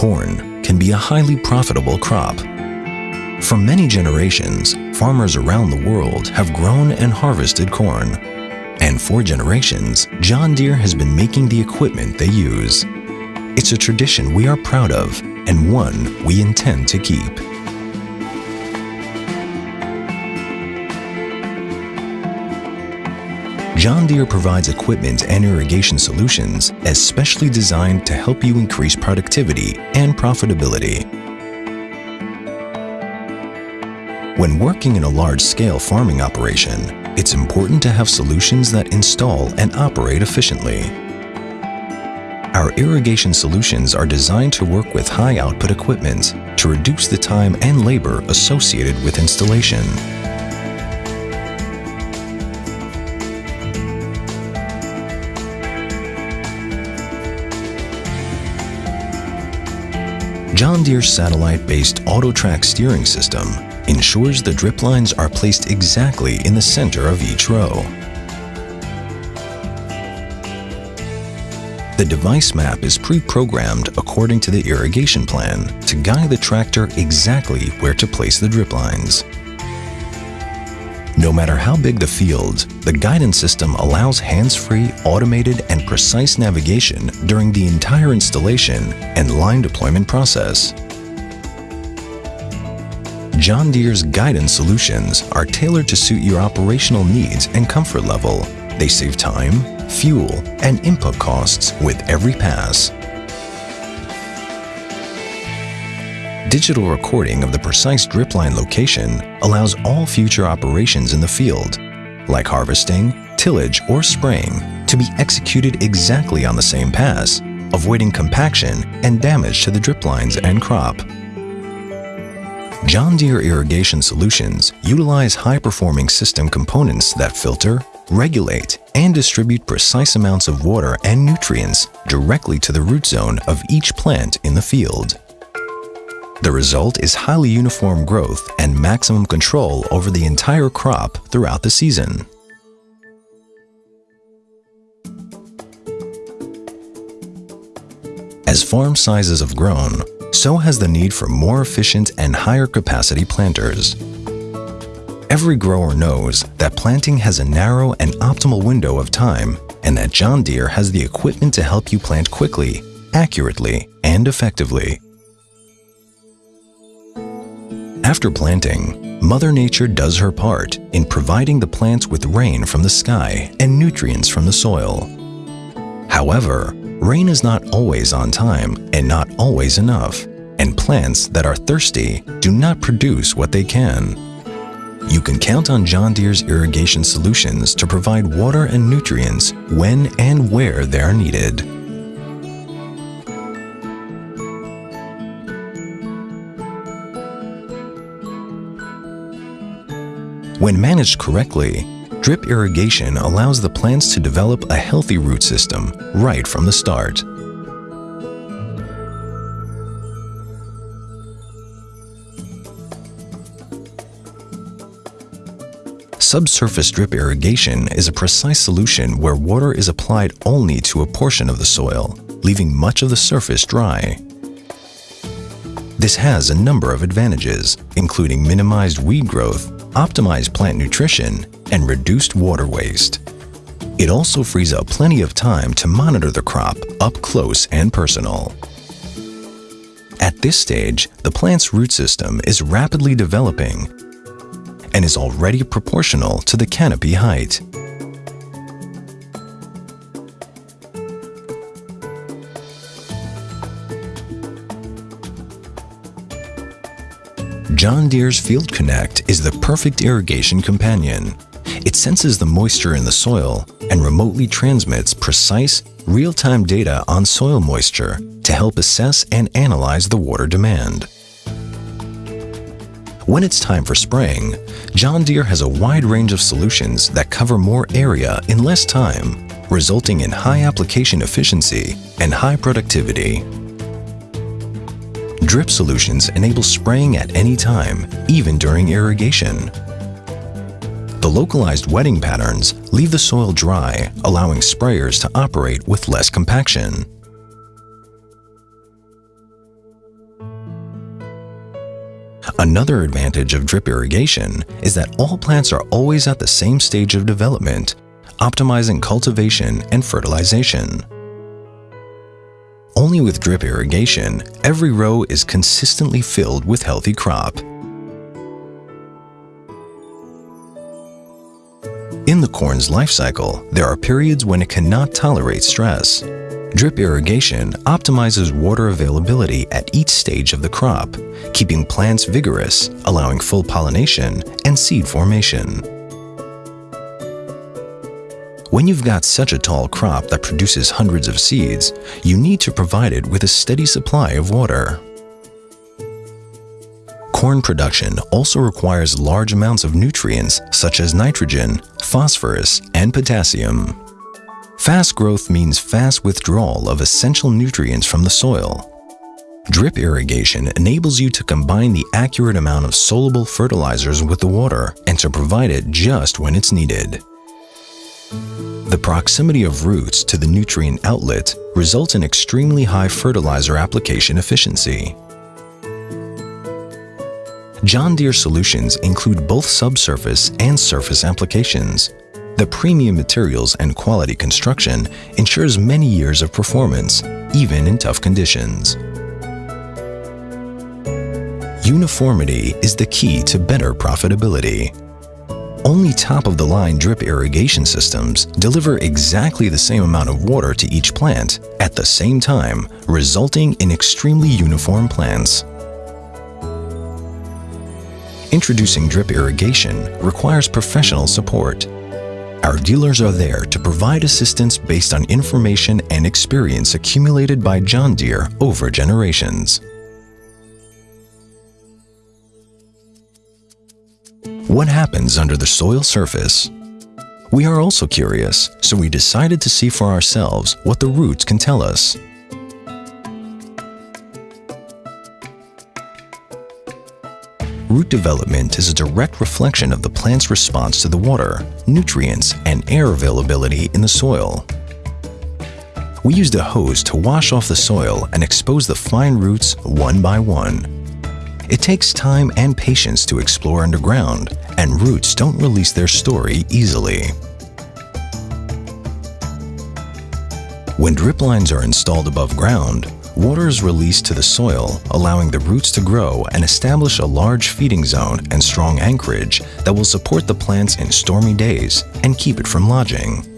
Corn can be a highly profitable crop. For many generations, farmers around the world have grown and harvested corn. And for generations, John Deere has been making the equipment they use. It's a tradition we are proud of and one we intend to keep. John Deere provides equipment and irrigation solutions especially designed to help you increase productivity and profitability. When working in a large-scale farming operation, it's important to have solutions that install and operate efficiently. Our irrigation solutions are designed to work with high-output equipment to reduce the time and labor associated with installation. John Deere's satellite-based AutoTrac steering system ensures the drip lines are placed exactly in the center of each row. The device map is pre-programmed according to the irrigation plan to guide the tractor exactly where to place the drip lines. No matter how big the field, the guidance system allows hands-free, automated, and precise navigation during the entire installation and line deployment process. John Deere's guidance solutions are tailored to suit your operational needs and comfort level. They save time, fuel, and input costs with every pass. Digital recording of the precise drip line location allows all future operations in the field, like harvesting, tillage, or spraying, to be executed exactly on the same pass, avoiding compaction and damage to the drip lines and crop. John Deere Irrigation Solutions utilize high-performing system components that filter, regulate, and distribute precise amounts of water and nutrients directly to the root zone of each plant in the field. The result is highly uniform growth and maximum control over the entire crop throughout the season. As farm sizes have grown, so has the need for more efficient and higher capacity planters. Every grower knows that planting has a narrow and optimal window of time and that John Deere has the equipment to help you plant quickly, accurately, and effectively. After planting, Mother Nature does her part in providing the plants with rain from the sky and nutrients from the soil. However, rain is not always on time and not always enough, and plants that are thirsty do not produce what they can. You can count on John Deere's irrigation solutions to provide water and nutrients when and where they are needed. When managed correctly, drip irrigation allows the plants to develop a healthy root system right from the start. Subsurface drip irrigation is a precise solution where water is applied only to a portion of the soil, leaving much of the surface dry. This has a number of advantages, including minimized weed growth optimize plant nutrition, and reduced water waste. It also frees up plenty of time to monitor the crop up close and personal. At this stage, the plant's root system is rapidly developing and is already proportional to the canopy height. John Deere's Field Connect is the perfect irrigation companion. It senses the moisture in the soil and remotely transmits precise, real-time data on soil moisture to help assess and analyze the water demand. When it's time for spraying, John Deere has a wide range of solutions that cover more area in less time, resulting in high application efficiency and high productivity. Drip solutions enable spraying at any time, even during irrigation. The localized wetting patterns leave the soil dry, allowing sprayers to operate with less compaction. Another advantage of drip irrigation is that all plants are always at the same stage of development, optimizing cultivation and fertilization. Only with drip irrigation, every row is consistently filled with healthy crop. In the corn's life cycle, there are periods when it cannot tolerate stress. Drip irrigation optimizes water availability at each stage of the crop, keeping plants vigorous, allowing full pollination and seed formation. When you've got such a tall crop that produces hundreds of seeds, you need to provide it with a steady supply of water. Corn production also requires large amounts of nutrients such as nitrogen, phosphorus, and potassium. Fast growth means fast withdrawal of essential nutrients from the soil. Drip irrigation enables you to combine the accurate amount of soluble fertilizers with the water and to provide it just when it's needed. The proximity of roots to the nutrient outlet results in extremely high fertilizer application efficiency. John Deere solutions include both subsurface and surface applications, the premium materials and quality construction ensures many years of performance, even in tough conditions. Uniformity is the key to better profitability. Only top-of-the-line drip irrigation systems deliver exactly the same amount of water to each plant at the same time, resulting in extremely uniform plants. Introducing drip irrigation requires professional support our dealers are there to provide assistance based on information and experience accumulated by John Deere over generations. What happens under the soil surface? We are also curious, so we decided to see for ourselves what the roots can tell us. Root development is a direct reflection of the plant's response to the water, nutrients, and air availability in the soil. We used a hose to wash off the soil and expose the fine roots one by one. It takes time and patience to explore underground, and roots don't release their story easily. When drip lines are installed above ground, Water is released to the soil, allowing the roots to grow and establish a large feeding zone and strong anchorage that will support the plants in stormy days and keep it from lodging.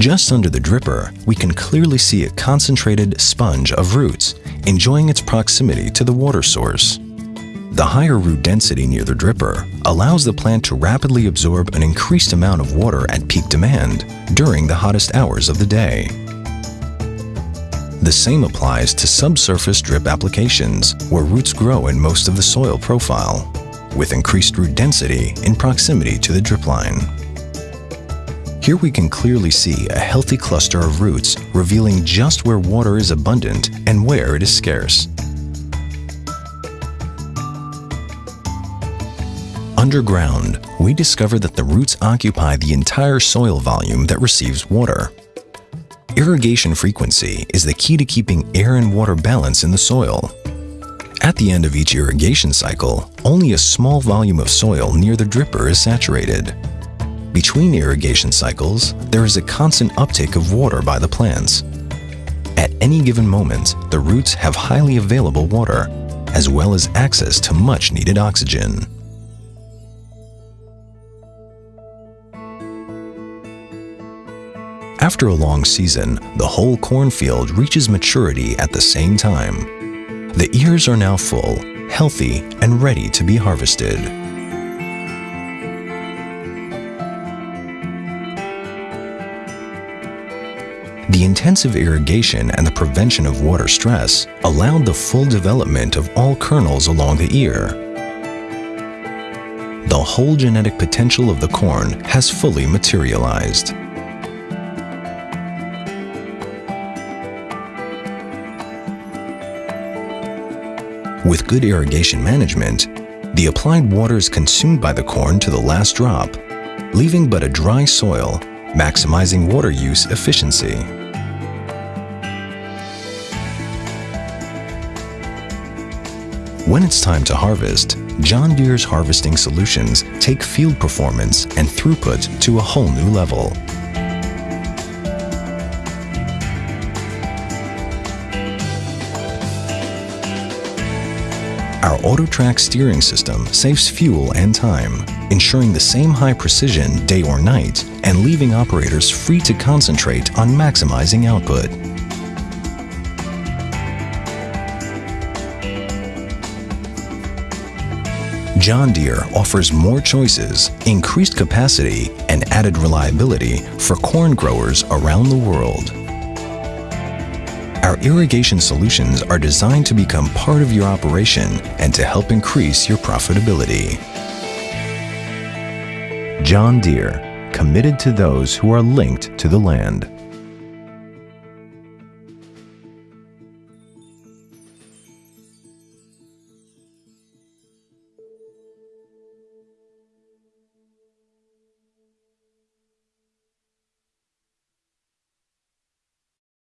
Just under the dripper, we can clearly see a concentrated sponge of roots, enjoying its proximity to the water source. The higher root density near the dripper allows the plant to rapidly absorb an increased amount of water at peak demand during the hottest hours of the day. The same applies to subsurface drip applications, where roots grow in most of the soil profile, with increased root density in proximity to the drip line. Here we can clearly see a healthy cluster of roots revealing just where water is abundant and where it is scarce. Underground, we discover that the roots occupy the entire soil volume that receives water. Irrigation frequency is the key to keeping air and water balance in the soil. At the end of each irrigation cycle, only a small volume of soil near the dripper is saturated. Between irrigation cycles, there is a constant uptake of water by the plants. At any given moment, the roots have highly available water, as well as access to much needed oxygen. After a long season, the whole cornfield reaches maturity at the same time. The ears are now full, healthy, and ready to be harvested. The intensive irrigation and the prevention of water stress allowed the full development of all kernels along the ear. The whole genetic potential of the corn has fully materialized. With good irrigation management, the applied water is consumed by the corn to the last drop, leaving but a dry soil, maximizing water use efficiency. When it's time to harvest, John Deere's harvesting solutions take field performance and throughput to a whole new level. Our AutoTrac steering system saves fuel and time, ensuring the same high precision day or night and leaving operators free to concentrate on maximizing output. John Deere offers more choices, increased capacity, and added reliability for corn growers around the world. Our irrigation solutions are designed to become part of your operation and to help increase your profitability. John Deere, committed to those who are linked to the land.